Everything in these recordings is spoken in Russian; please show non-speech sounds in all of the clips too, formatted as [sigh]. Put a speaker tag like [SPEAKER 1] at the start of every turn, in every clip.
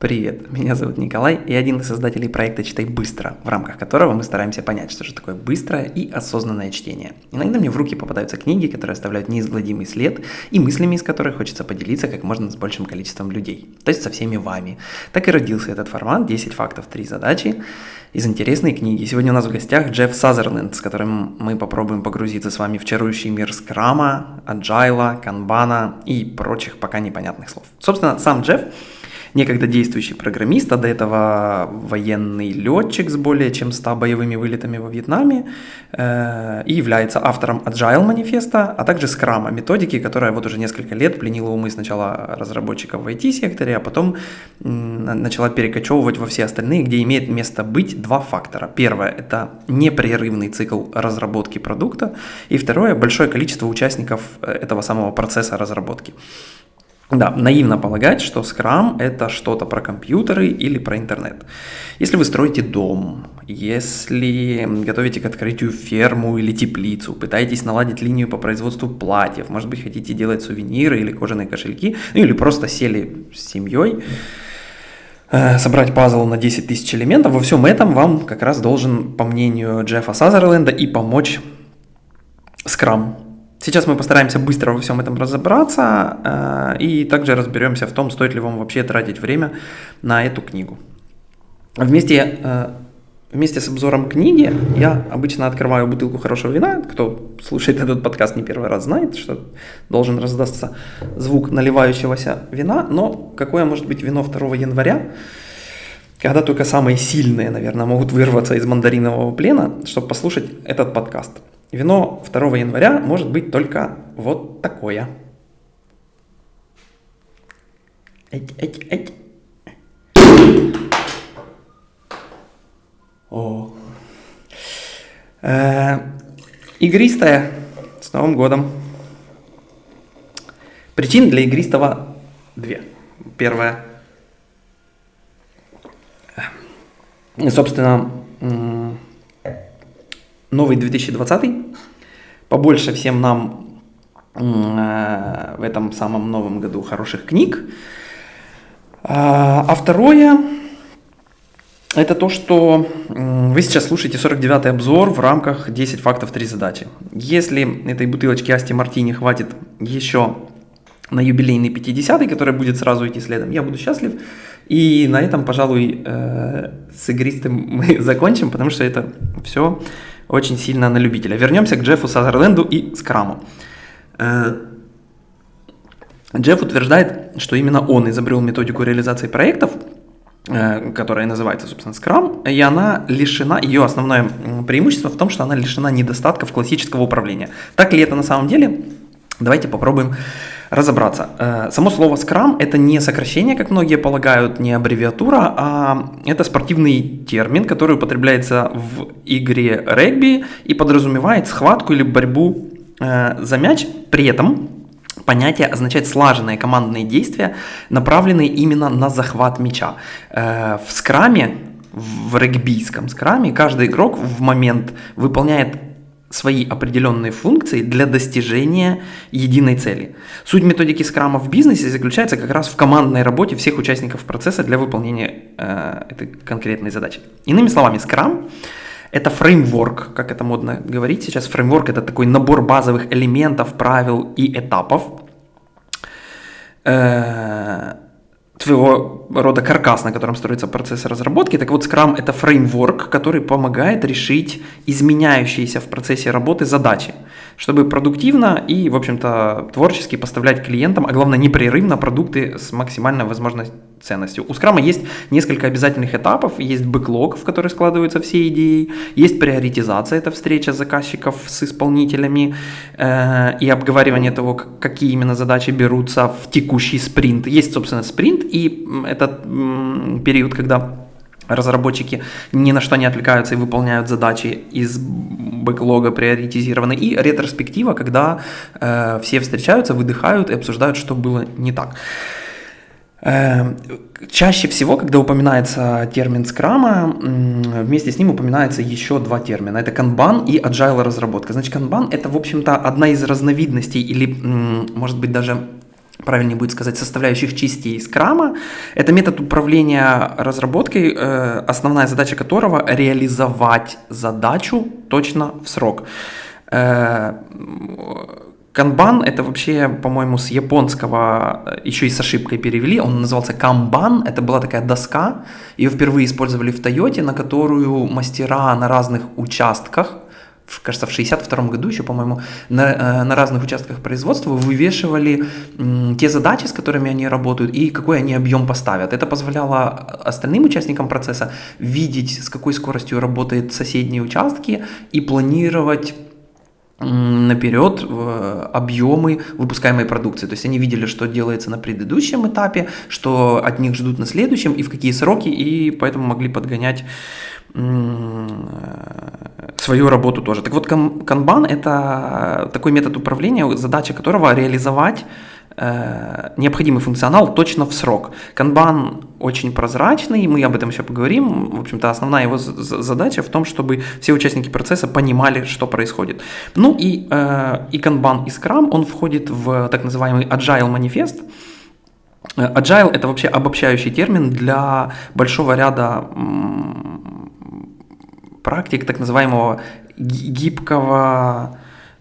[SPEAKER 1] Привет, меня зовут Николай, и один из создателей проекта «Читай быстро», в рамках которого мы стараемся понять, что же такое быстрое и осознанное чтение. Иногда мне в руки попадаются книги, которые оставляют неизгладимый след, и мыслями из которых хочется поделиться как можно с большим количеством людей, то есть со всеми вами. Так и родился этот формат «10 фактов, 3 задачи» из интересной книги. Сегодня у нас в гостях Джефф Сазерленд, с которым мы попробуем погрузиться с вами в чарующий мир скрама, аджайла, канбана и прочих пока непонятных слов. Собственно, сам Джефф некогда действующий программист, а до этого военный летчик с более чем 100 боевыми вылетами во Вьетнаме э, и является автором Agile манифеста, а также Scrum, методики, которая вот уже несколько лет пленила умы сначала разработчиков в IT-секторе, а потом начала перекочевывать во все остальные, где имеет место быть два фактора. Первое – это непрерывный цикл разработки продукта, и второе – большое количество участников э, этого самого процесса разработки. Да, наивно полагать, что Scrum – это что-то про компьютеры или про интернет. Если вы строите дом, если готовите к открытию ферму или теплицу, пытаетесь наладить линию по производству платьев, может быть, хотите делать сувениры или кожаные кошельки, ну или просто сели с семьей, э, собрать пазл на 10 тысяч элементов, во всем этом вам как раз должен, по мнению Джеффа Сазерленда, и помочь Scrum – Сейчас мы постараемся быстро во всем этом разобраться э, и также разберемся в том, стоит ли вам вообще тратить время на эту книгу. Вместе, э, вместе с обзором книги я обычно открываю бутылку хорошего вина. Кто слушает этот подкаст не первый раз знает, что должен раздастся звук наливающегося вина. Но какое может быть вино 2 января? когда только самые сильные, наверное, могут вырваться из мандаринового плена, чтобы послушать этот подкаст. Вино 2 января может быть только вот такое. Эть, эть, эть. О. Э, игристая. С Новым годом. Причин для игристого две. Первая. Собственно, новый 2020, побольше всем нам э, в этом самом новом году хороших книг. А, а второе, это то, что вы сейчас слушаете 49-й обзор в рамках 10 фактов 3 задачи. Если этой бутылочки Асти Мартини хватит еще на юбилейный 50-й, который будет сразу идти следом, я буду счастлив. И на этом, пожалуй, э, с игристым [laughs] мы закончим, потому что это все очень сильно на любителя. Вернемся к Джеффу Сазерленду и Скраму. Э, Джефф утверждает, что именно он изобрел методику реализации проектов, э, которая называется, собственно, Scrum, и она лишена, ее основное преимущество в том, что она лишена недостатков классического управления. Так ли это на самом деле? Давайте попробуем разобраться. Э, само слово Scrum это не сокращение, как многие полагают, не аббревиатура, а это спортивный термин, который употребляется в игре регби и подразумевает схватку или борьбу э, за мяч. При этом понятие означает слаженные командные действия, направленные именно на захват мяча. Э, в скраме, в регбийском скраме, каждый игрок в момент выполняет свои определенные функции для достижения единой цели. Суть методики скрама в бизнесе заключается как раз в командной работе всех участников процесса для выполнения э, этой конкретной задачи. Иными словами, скрам это фреймворк, как это модно говорить сейчас. Фреймворк это такой набор базовых элементов, правил и этапов, э, твоего рода каркас, на котором строится процесс разработки. Так вот, Scrum — это фреймворк, который помогает решить изменяющиеся в процессе работы задачи, чтобы продуктивно и, в общем-то, творчески поставлять клиентам, а главное, непрерывно продукты с максимальной возможной ценностью. У Scrum есть несколько обязательных этапов, есть бэклог, в который складываются все идеи, есть приоритизация, это встреча заказчиков с исполнителями э, и обговаривание того, какие именно задачи берутся в текущий спринт. Есть, собственно, спринт, и это период, когда разработчики ни на что не отвлекаются и выполняют задачи из бэклога приоритизированы. И ретроспектива, когда э, все встречаются, выдыхают и обсуждают, что было не так. Э, чаще всего, когда упоминается термин скрама, вместе с ним упоминается еще два термина. Это канбан и agile разработка. Значит, канбан это, в общем-то, одна из разновидностей или, может быть, даже правильнее будет сказать, составляющих частей скрама. Это метод управления разработкой, э, основная задача которого реализовать задачу точно в срок. Э, канбан это вообще, по-моему, с японского э, еще и с ошибкой перевели. Он назывался камбан. Это была такая доска. Ее впервые использовали в Тойоте, на которую мастера на разных участках кажется, в 62 году еще, по-моему, на, э, на разных участках производства вывешивали те задачи, с которыми они работают, и какой они объем поставят. Это позволяло остальным участникам процесса видеть, с какой скоростью работают соседние участки и планировать наперед объемы выпускаемой продукции. То есть они видели, что делается на предыдущем этапе, что от них ждут на следующем и в какие сроки, и поэтому могли подгонять свою работу тоже. Так вот, канбан – это такой метод управления, задача которого реализовать э, необходимый функционал точно в срок. Канбан очень прозрачный, мы об этом еще поговорим. В общем-то, основная его задача в том, чтобы все участники процесса понимали, что происходит. Ну и, э, и канбан, и скрам, он входит в так называемый agile манифест. Agile – это вообще обобщающий термин для большого ряда практик так называемого гибкого,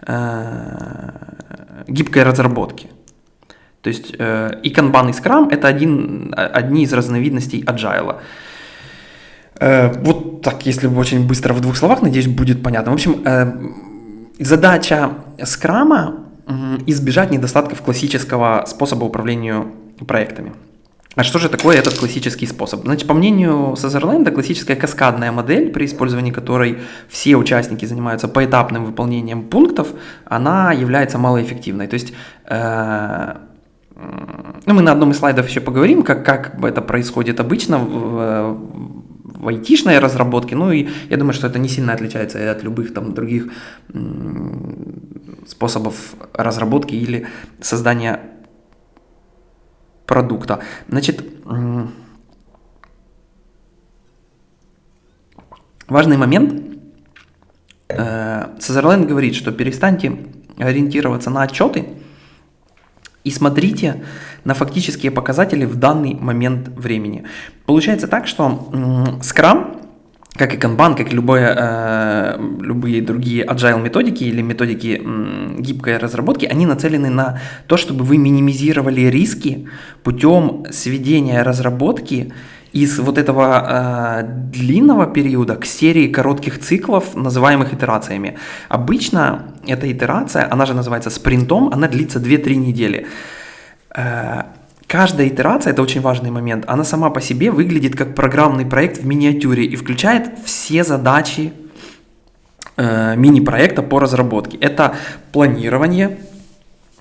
[SPEAKER 1] э, гибкой разработки. То есть э, и Kanban, и Scrum – это один, одни из разновидностей agile. Э, вот так, если очень быстро в двух словах, надеюсь, будет понятно. В общем, э, задача Scrum – избежать недостатков классического способа управления проектами. А что же такое этот классический способ? Значит, по мнению Сазерленда, классическая каскадная модель, при использовании которой все участники занимаются поэтапным выполнением пунктов, она является малоэффективной. То есть, ну, мы на одном из слайдов еще поговорим, как, как это происходит обычно в, в айтишной разработке, ну и я думаю, что это не сильно отличается от любых там других способов разработки или создания продукта. Значит, важный момент. Сазерленд говорит, что перестаньте ориентироваться на отчеты и смотрите на фактические показатели в данный момент времени. Получается так, что Scrum как и Kanban, как и любое, э, любые другие agile методики или методики э, гибкой разработки, они нацелены на то, чтобы вы минимизировали риски путем сведения разработки из вот этого э, длинного периода к серии коротких циклов, называемых итерациями. Обычно эта итерация, она же называется спринтом, она длится 2-3 недели. Э, Каждая итерация, это очень важный момент, она сама по себе выглядит как программный проект в миниатюре и включает все задачи э, мини-проекта по разработке. Это планирование,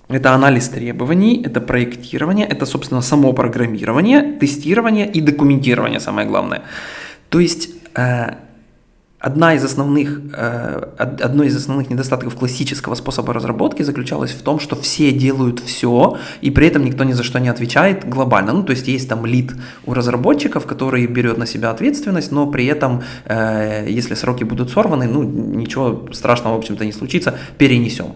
[SPEAKER 1] это анализ требований, это проектирование, это, собственно, само программирование, тестирование и документирование, самое главное. То есть э, Одна из основных, э, одно из основных недостатков классического способа разработки заключалось в том, что все делают все, и при этом никто ни за что не отвечает глобально. Ну, то есть есть там лид у разработчиков, который берет на себя ответственность, но при этом, э, если сроки будут сорваны, ну, ничего страшного, в общем-то, не случится, перенесем.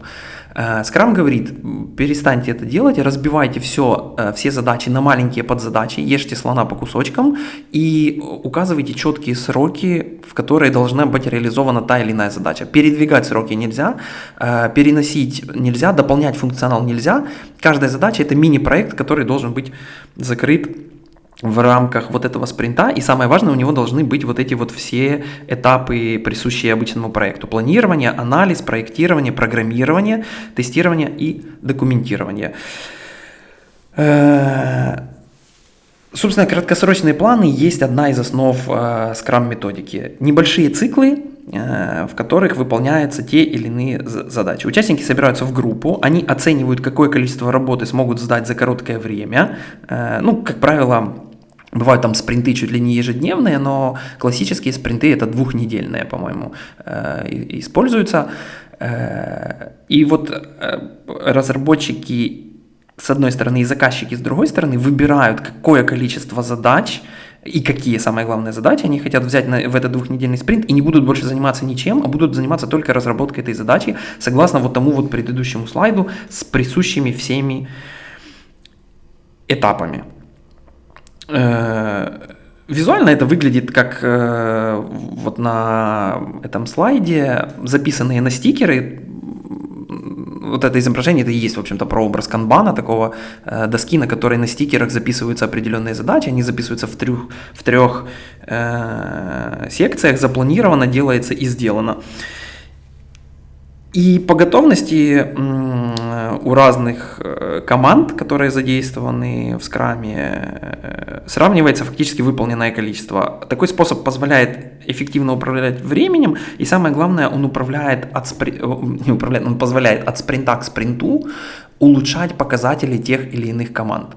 [SPEAKER 1] Скрам говорит, перестаньте это делать, разбивайте все, э, все задачи на маленькие подзадачи, ешьте слона по кусочкам и указывайте четкие сроки, в которые должна быть реализована та или иная задача. Передвигать сроки нельзя, э, переносить нельзя, дополнять функционал нельзя. Каждая задача это мини-проект, который должен быть закрыт в рамках вот этого спринта, и самое важное, у него должны быть вот эти вот все этапы, присущие обычному проекту. Планирование, анализ, проектирование, программирование, тестирование и документирование. Э, собственно, краткосрочные планы есть одна из основ э, Scrum методики. Небольшие циклы, э, в которых выполняются те или иные задачи. Участники собираются в группу, они оценивают, какое количество работы смогут сдать за короткое время. Ну, как правило, Бывают там спринты чуть ли не ежедневные, но классические спринты это двухнедельные, по-моему, э, используются. Э, и вот э, разработчики с одной стороны и заказчики с другой стороны выбирают, какое количество задач и какие, самые главные задачи они хотят взять на, в этот двухнедельный спринт и не будут больше заниматься ничем, а будут заниматься только разработкой этой задачи, согласно вот тому вот предыдущему слайду с присущими всеми этапами. Э, визуально это выглядит как э, вот на этом слайде записанные на стикеры вот это изображение, это и есть, в общем-то, прообраз канбана, такого э, доски, на которой на стикерах записываются определенные задачи, они записываются в трех, в трех э, секциях, запланировано, делается и сделано. И по готовности у разных э, команд, которые задействованы в скраме, э, сравнивается фактически выполненное количество. Такой способ позволяет эффективно управлять временем, и самое главное, он управляет от спри... Э, не управляет, он позволяет от спринта к спринту улучшать показатели тех или иных команд.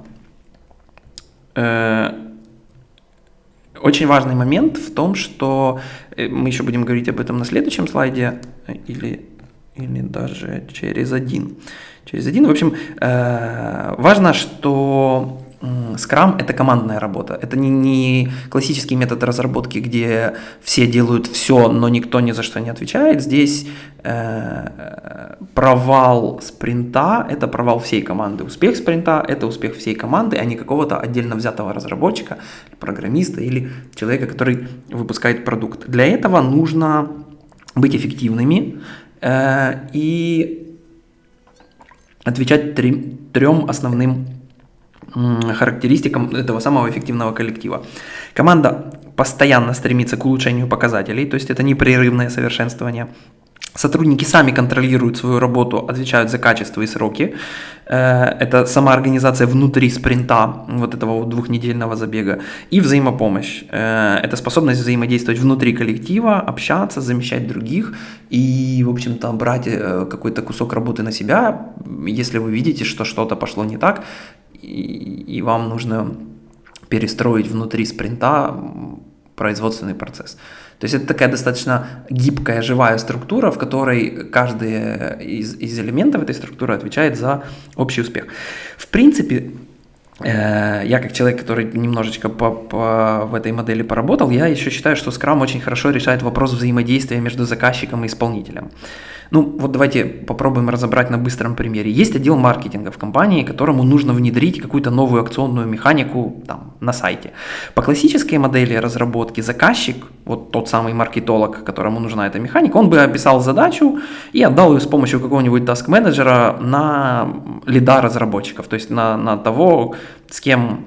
[SPEAKER 1] Очень важный момент в том, что мы еще будем говорить об этом на следующем слайде, или или даже через один. Через один. В общем, э, важно, что Scrum это командная работа. Это не, не классический метод разработки, где все делают все, но никто ни за что не отвечает. Здесь э, провал спринта – это провал всей команды. Успех спринта – это успех всей команды, а не какого-то отдельно взятого разработчика, программиста или человека, который выпускает продукт. Для этого нужно быть эффективными, и отвечать трем основным характеристикам этого самого эффективного коллектива. Команда постоянно стремится к улучшению показателей, то есть это непрерывное совершенствование. Сотрудники сами контролируют свою работу, отвечают за качество и сроки. Э, это самоорганизация внутри спринта, вот этого двухнедельного забега. И взаимопомощь. Э, это способность взаимодействовать внутри коллектива, общаться, замещать других и, в общем-то, брать э, какой-то кусок работы на себя, если вы видите, что что-то пошло не так, и вам нужно перестроить внутри спринта производственный процесс. То есть это такая достаточно гибкая, живая структура, в которой каждый из, из элементов этой структуры отвечает за общий успех. В принципе, э, я как человек, который немножечко по, по, в этой модели поработал, я еще считаю, что Scrum очень хорошо решает вопрос взаимодействия между заказчиком и исполнителем. Ну, вот давайте попробуем разобрать на быстром примере. Есть отдел маркетинга в компании, которому нужно внедрить какую-то новую акционную механику там, на сайте. По классической модели разработки заказчик, вот тот самый маркетолог, которому нужна эта механика, он бы описал задачу и отдал ее с помощью какого-нибудь task-менеджера на лида разработчиков, то есть на, на того, с кем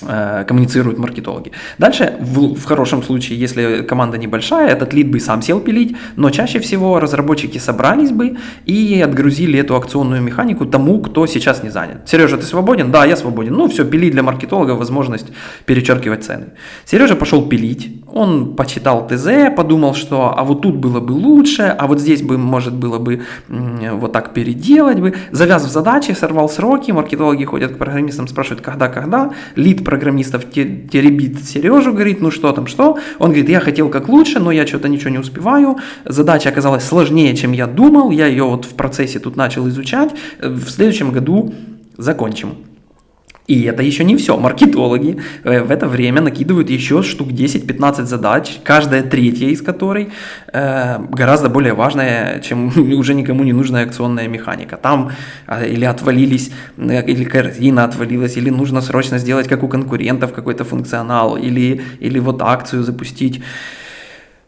[SPEAKER 1] коммуницируют маркетологи. Дальше, в, в хорошем случае, если команда небольшая, этот лид бы сам сел пилить, но чаще всего разработчики собрались бы и отгрузили эту акционную механику тому, кто сейчас не занят. Сережа, ты свободен? Да, я свободен. Ну все, пилить для маркетолога возможность перечеркивать цены. Сережа пошел пилить, он почитал ТЗ, подумал, что а вот тут было бы лучше, а вот здесь бы, может, было бы вот так переделать бы. Завяз в задачи, сорвал сроки, маркетологи ходят к программистам, спрашивают, когда, когда. Лид программистов теребит Сережу, говорит, ну что там, что. Он говорит, я хотел как лучше, но я что-то ничего не успеваю. Задача оказалась сложнее, чем я думал. Я ее вот в процессе тут начал изучать. В следующем году закончим. И это еще не все. Маркетологи э, в это время накидывают еще штук 10-15 задач, каждая третья из которой э, гораздо более важная, чем [laughs] уже никому не нужная акционная механика. Там э, или отвалились, э, или корзина отвалилась, или нужно срочно сделать, как у конкурентов, какой-то функционал, или, или вот акцию запустить.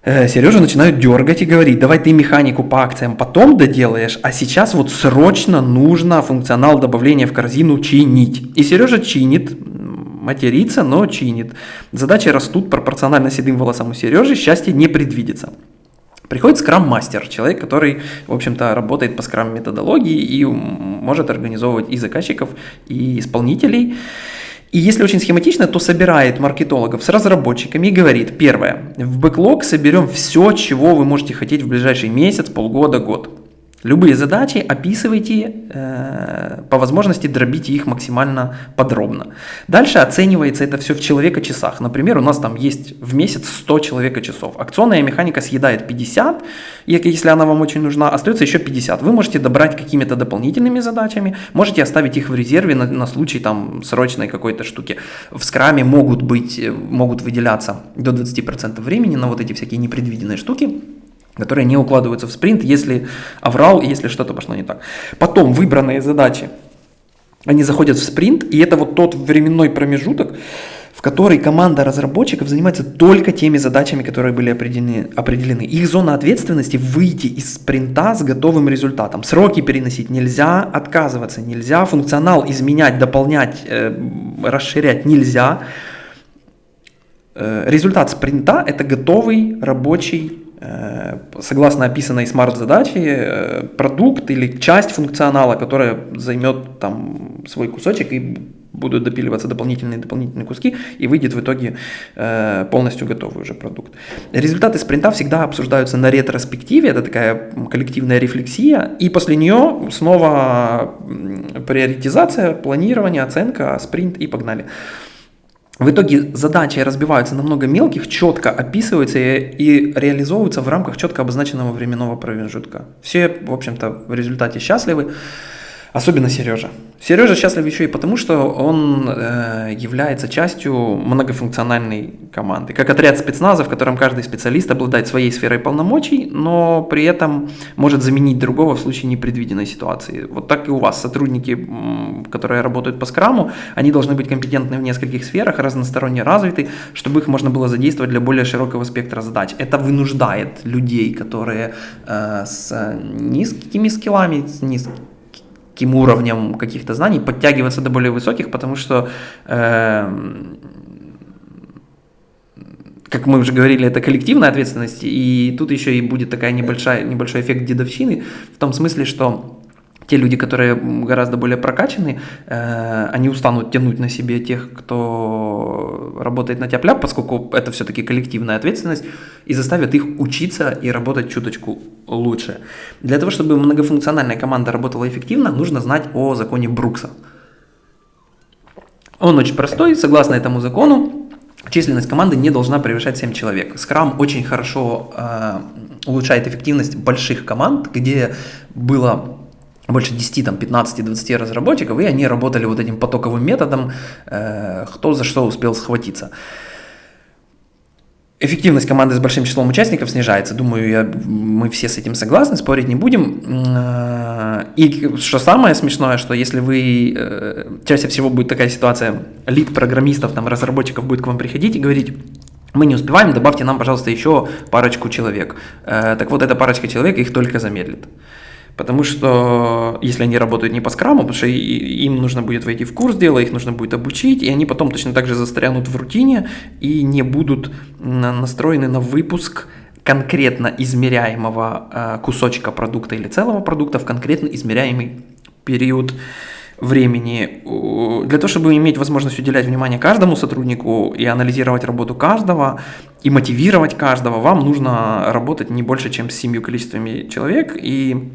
[SPEAKER 1] Э, Сережа начинают дергать и говорить, давай ты механику по акциям потом доделаешь, а сейчас вот срочно нужно функционал добавления в корзину чинить. И Сережа чинит, матерится, но чинит. Задачи растут пропорционально седым волосам у Сережи, счастье не предвидится. Приходит скрам-мастер, человек, который, в общем-то, работает по скрам-методологии и может организовывать и заказчиков, и исполнителей. И если очень схематично, то собирает маркетологов с разработчиками и говорит, первое, в бэклог соберем все, чего вы можете хотеть в ближайший месяц, полгода, год. Любые задачи описывайте, э, по возможности дробите их максимально подробно. Дальше оценивается это все в человека-часах. Например, у нас там есть в месяц 100 человека-часов. Акционная механика съедает 50, если она вам очень нужна, остается еще 50. Вы можете добрать какими-то дополнительными задачами, можете оставить их в резерве на, на случай там срочной какой-то штуки. В скраме могут быть, могут выделяться до 20% времени на вот эти всякие непредвиденные штуки которые не укладываются в спринт, если оврал, если что-то пошло не так. Потом выбранные задачи они заходят в спринт, и это вот тот временной промежуток, в которой команда разработчиков занимается только теми задачами, которые были определены. определены. Их зона ответственности – выйти из спринта с готовым результатом. Сроки переносить нельзя, отказываться нельзя, функционал изменять, дополнять, э, расширять нельзя. Э, результат спринта – это готовый рабочий согласно описанной смарт-задаче, э, продукт или часть функционала, которая займет там свой кусочек и будут допиливаться дополнительные дополнительные куски, и выйдет в итоге э, полностью готовый уже продукт. Результаты спринта всегда обсуждаются на ретроспективе, это такая коллективная рефлексия, и после нее снова приоритизация, планирование, оценка, спринт и погнали. В итоге задачи разбиваются на много мелких, четко описываются и, и реализовываются в рамках четко обозначенного временного промежутка. Все, в общем-то, в результате счастливы. Особенно Сережа. Сережа счастлив еще и потому, что он э, является частью многофункциональной команды. Как отряд спецназа, в котором каждый специалист обладает своей сферой полномочий, но при этом может заменить другого в случае непредвиденной ситуации. Вот так и у вас. Сотрудники, которые работают по скраму, они должны быть компетентны в нескольких сферах, разносторонне развиты, чтобы их можно было задействовать для более широкого спектра задач. Это вынуждает людей, которые э, с низкими скиллами, с низкими низким уровнем каких-то знаний, подтягиваться до более высоких, потому что, э, как мы уже говорили, это коллективная ответственность, и тут еще и будет такая небольшая, небольшой эффект дедовщины, в том смысле, что те люди, которые гораздо более прокачаны, э, они устанут тянуть на себе тех, кто работает на тяп поскольку это все-таки коллективная ответственность, и заставят их учиться и работать чуточку лучше. Для того, чтобы многофункциональная команда работала эффективно, нужно знать о законе Брукса. Он очень простой, согласно этому закону, численность команды не должна превышать 7 человек. Scrum очень хорошо э, улучшает эффективность больших команд, где было больше 10, там, 15, 20 разработчиков, и они работали вот этим потоковым методом, э, кто за что успел схватиться. Эффективность команды с большим числом участников снижается. Думаю, я, мы все с этим согласны, спорить не будем. Э, и что самое смешное, что если вы, э, чаще всего будет такая ситуация, лид программистов, там, разработчиков будет к вам приходить и говорить, мы не успеваем, добавьте нам, пожалуйста, еще парочку человек. Э, так вот, эта парочка человек их только замедлит. Потому что если они работают не по скраму, потому что им нужно будет войти в курс дела, их нужно будет обучить, и они потом точно так же застрянут в рутине и не будут настроены на выпуск конкретно измеряемого э, кусочка продукта или целого продукта в конкретно измеряемый период времени. Для того, чтобы иметь возможность уделять внимание каждому сотруднику и анализировать работу каждого, и мотивировать каждого, вам нужно работать не больше, чем с семью количествами человек, и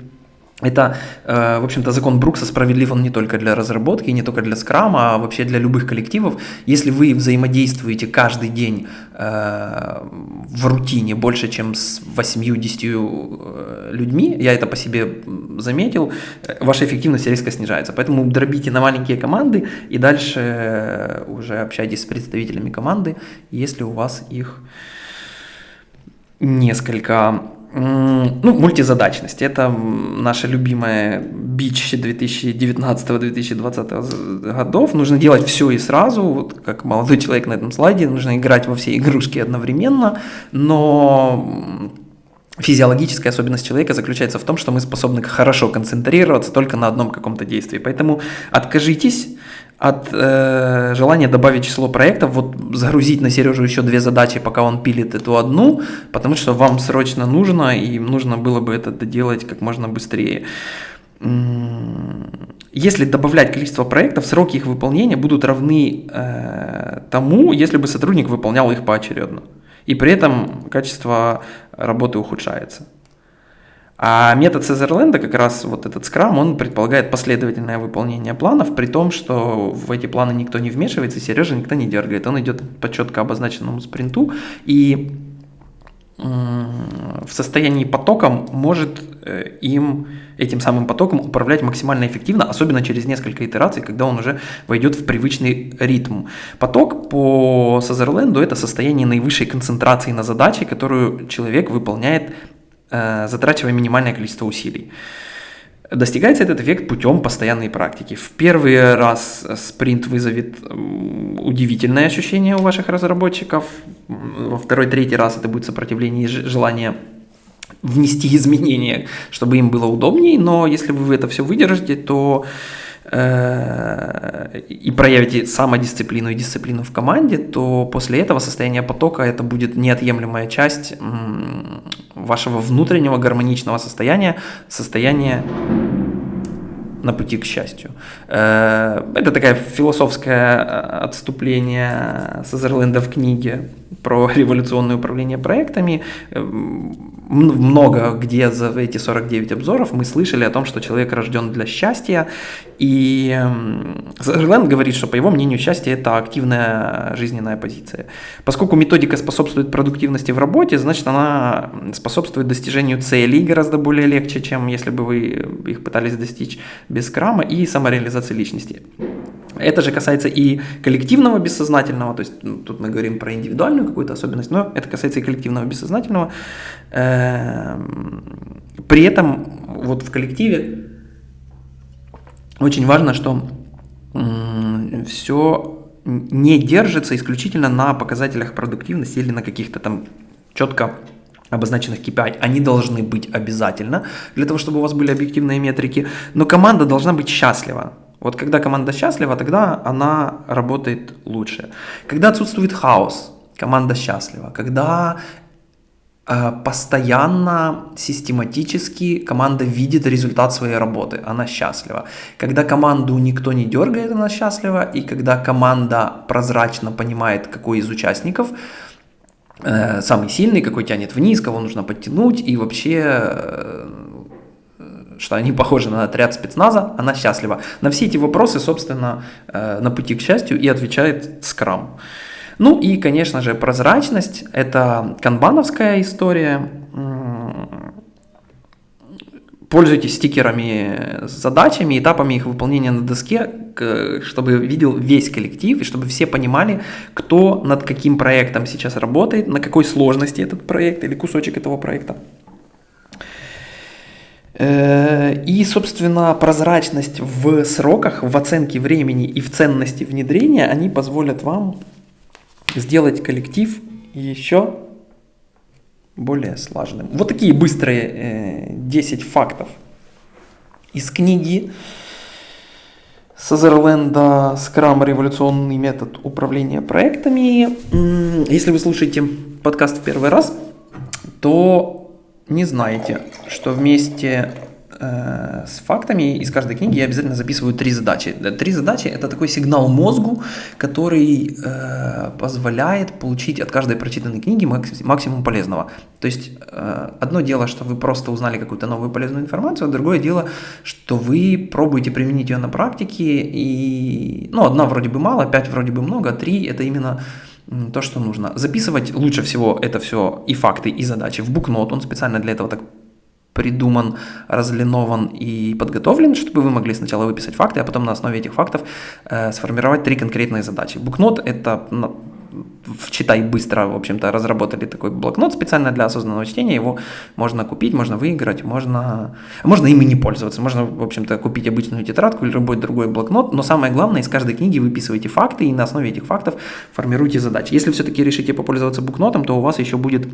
[SPEAKER 1] это, э, в общем-то, закон Брукса справедлив он не только для разработки, не только для скрама, а вообще для любых коллективов. Если вы взаимодействуете каждый день э, в рутине больше, чем с 8-10 э, людьми, я это по себе заметил, ваша эффективность резко снижается. Поэтому дробите на маленькие команды и дальше уже общайтесь с представителями команды, если у вас их несколько. Ну, мультизадачность. Это наша любимая бич 2019-2020 годов. Нужно делать все и сразу, вот как молодой человек на этом слайде, нужно играть во все игрушки одновременно, но физиологическая особенность человека заключается в том, что мы способны хорошо концентрироваться только на одном каком-то действии. Поэтому откажитесь от э, желания добавить число проектов, вот загрузить на Сережу еще две задачи, пока он пилит эту одну, потому что вам срочно нужно, и нужно было бы это доделать как можно быстрее. Если добавлять количество проектов, сроки их выполнения будут равны э, тому, если бы сотрудник выполнял их поочередно. И при этом качество работы ухудшается. А метод Сезерленда, как раз вот этот скрам, он предполагает последовательное выполнение планов, при том, что в эти планы никто не вмешивается, Сережа никто не дергает. Он идет по четко обозначенному спринту и в состоянии потоком может э, им, этим самым потоком управлять максимально эффективно, особенно через несколько итераций, когда он уже войдет в привычный ритм. Поток по Сазерленду – это состояние наивысшей концентрации на задаче, которую человек выполняет затрачивая минимальное количество усилий. Достигается этот эффект путем постоянной практики. В первый раз спринт вызовет удивительное ощущение у ваших разработчиков, во второй, третий раз это будет сопротивление и желание внести изменения, чтобы им было удобнее, но если вы это все выдержите, то э, и проявите самодисциплину и дисциплину в команде, то после этого состояние потока это будет неотъемлемая часть вашего внутреннего гармоничного состояния, состояния на пути к счастью. Э, это такое философское э, отступление Сазерленда в книге про революционное управление проектами. Эм, много где за эти 49 обзоров мы слышали о том, что человек рожден для счастья. И Сазерленд эм, говорит, что по его мнению счастье это активная жизненная позиция. Поскольку методика способствует продуктивности в работе, значит она способствует достижению целей гораздо более легче, чем если бы вы их пытались достичь без крама и самореализации личности. Это же касается и коллективного бессознательного, то есть ну, тут мы говорим про индивидуальную какую-то особенность, но это касается и коллективного бессознательного. Эм, при этом вот в коллективе очень важно, что все не держится исключительно на показателях продуктивности или на каких-то там четко обозначенных KPI, они должны быть обязательно для того, чтобы у вас были объективные метрики, но команда должна быть счастлива. Вот когда команда счастлива, тогда она работает лучше. Когда отсутствует хаос, команда счастлива. Когда э, постоянно, систематически команда видит результат своей работы, она счастлива. Когда команду никто не дергает, она счастлива. И когда команда прозрачно понимает, какой из участников э, самый сильный, какой тянет вниз, кого нужно подтянуть, и вообще э, что они похожи на отряд спецназа, она счастлива. На все эти вопросы, собственно, э, на пути к счастью и отвечает Scrum. Ну и, конечно же, прозрачность – это канбановская история. Пользуйтесь стикерами с задачами, этапами их выполнения на доске, чтобы видел весь коллектив и чтобы все понимали, кто над каким проектом сейчас работает, на какой сложности этот проект или кусочек этого проекта. Э, и, собственно, прозрачность в сроках, в оценке времени и в ценности внедрения, они позволят вам сделать коллектив еще более слаженным. Вот такие быстрые 10 э, фактов из книги Сазерленда «Скрам. Революционный метод управления проектами». Если вы слушаете подкаст в первый раз, то не знаете, что вместе э, с фактами из каждой книги я обязательно записываю три задачи. Три задачи – это такой сигнал мозгу, который э, позволяет получить от каждой прочитанной книги максимум полезного. То есть э, одно дело, что вы просто узнали какую-то новую полезную информацию, а другое дело, что вы пробуете применить ее на практике, и ну, одна вроде бы мало, пять вроде бы много, три – это именно то, что нужно. Записывать лучше всего это все и факты, и задачи в букнот. Он специально для этого так придуман, разлинован и подготовлен, чтобы вы могли сначала выписать факты, а потом на основе этих фактов э, сформировать три конкретные задачи. Букнот – это в «Читай быстро», в общем-то, разработали такой блокнот специально для осознанного чтения. Его можно купить, можно выиграть, можно, можно им и не пользоваться. Можно, в общем-то, купить обычную тетрадку или любой другой блокнот. Но самое главное, из каждой книги выписывайте факты и на основе этих фактов формируйте задачи. Если все-таки решите попользоваться букнотом, то у вас еще будет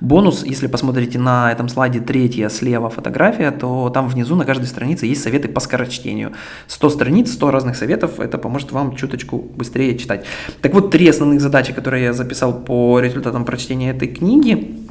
[SPEAKER 1] бонус, если посмотрите на этом слайде третья слева фотография, то там внизу на каждой странице есть советы по скорочтению. 100 страниц, 100 разных советов, это поможет вам чуточку быстрее читать. Так вот, три основных задачи, которые я записал по результатам прочтения этой книги.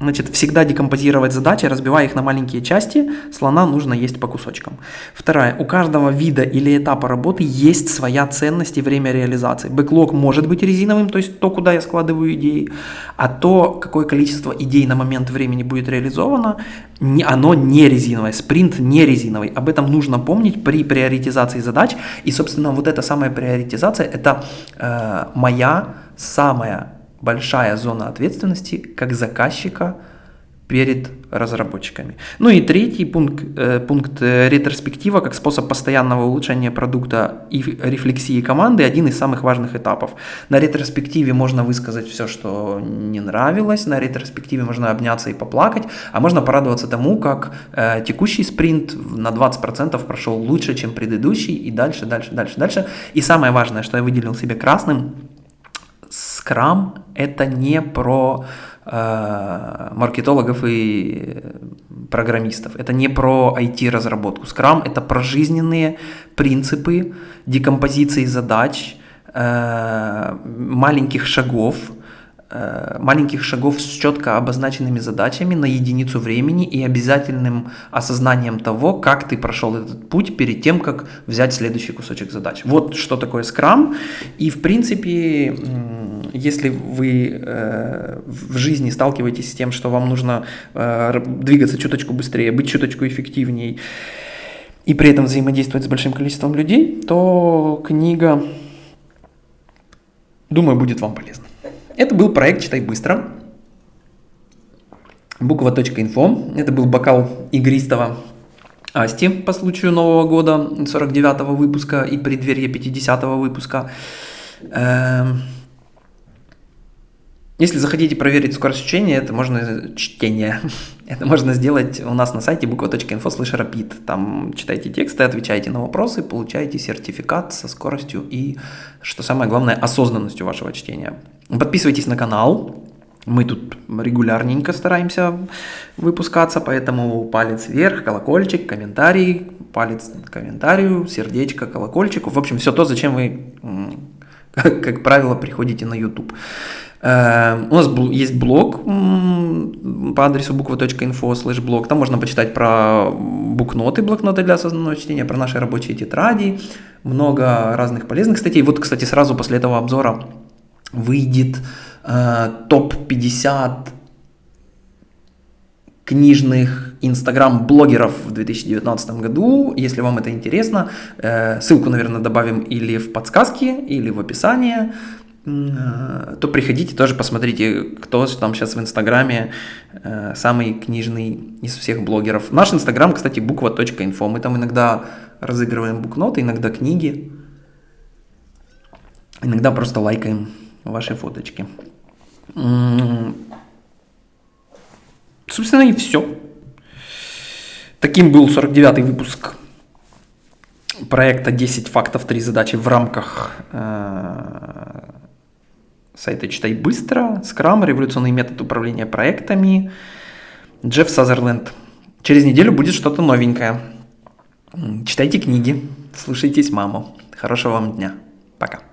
[SPEAKER 1] Значит, всегда декомпозировать задачи, разбивая их на маленькие части. Слона нужно есть по кусочкам. Вторая. У каждого вида или этапа работы есть своя ценность и время реализации. Бэклог может быть резиновым, то есть то, куда я складываю идеи, а то, какое количество идей на момент времени будет реализовано, оно не резиновое. Спринт не резиновый. Об этом нужно помнить при приоритизации задач. И, собственно, вот эта самая приоритизация – это э, моя самая большая зона ответственности как заказчика перед разработчиками. Ну и третий пункт, э, пункт э, ретроспектива как способ постоянного улучшения продукта и рефлексии команды один из самых важных этапов. На ретроспективе можно высказать все, что не нравилось, на ретроспективе можно обняться и поплакать, а можно порадоваться тому, как э, текущий спринт на 20% прошел лучше, чем предыдущий, и дальше, дальше, дальше, дальше. И самое важное, что я выделил себе красным, Scrum это не про Э, маркетологов и программистов. Это не про IT-разработку. Scrum – это про жизненные принципы декомпозиции задач, э, маленьких шагов, маленьких шагов с четко обозначенными задачами на единицу времени и обязательным осознанием того, как ты прошел этот путь перед тем, как взять следующий кусочек задач. Вот что такое Scrum. И в принципе если вы э, в жизни сталкиваетесь с тем, что вам нужно э, двигаться чуточку быстрее, быть чуточку эффективнее и при этом взаимодействовать с большим количеством людей, то книга, думаю, будет вам полезна. Это был проект «Читай быстро». Буква.инфо. Это был бокал игристого Асти по случаю Нового года, 49-го выпуска и преддверия 50-го выпуска. Эм, если захотите проверить скорость чтения, это можно чтение. [laughs] Это можно сделать у нас на сайте буква.инфо слэш rapid. Там читайте тексты, отвечаете на вопросы, получаете сертификат со скоростью и, что самое главное, осознанностью вашего чтения. Подписывайтесь на канал. Мы тут регулярненько стараемся выпускаться, поэтому палец вверх, колокольчик, комментарий, палец комментарию, сердечко, колокольчику. В общем, все то, зачем вы, как, как правило, приходите на YouTube. Эм, у нас есть блог по адресу буква.инфо слэш блог. Там можно почитать про букноты, блокноты для осознанного чтения, про наши рабочие тетради, много разных полезных статей. Вот, кстати, сразу после этого обзора выйдет э, топ-50 книжных инстаграм-блогеров в 2019 году. Если вам это интересно, э, ссылку, наверное, добавим или в подсказки, или в описании. Э, то приходите тоже посмотрите, кто там сейчас в Инстаграме э, самый книжный из всех блогеров. Наш Инстаграм, кстати, буква.инфо. Мы там иногда разыгрываем букноты, иногда книги, иногда просто лайкаем ваши фоточки. Собственно, и все. Таким был 49-й выпуск проекта 10 фактов, 3 задачи в рамках э, сайта «Читай быстро», Scrum, революционный метод управления проектами, Джефф Сазерленд. Через неделю будет что-то новенькое. Читайте книги, слушайтесь маму. Хорошего вам дня. Пока.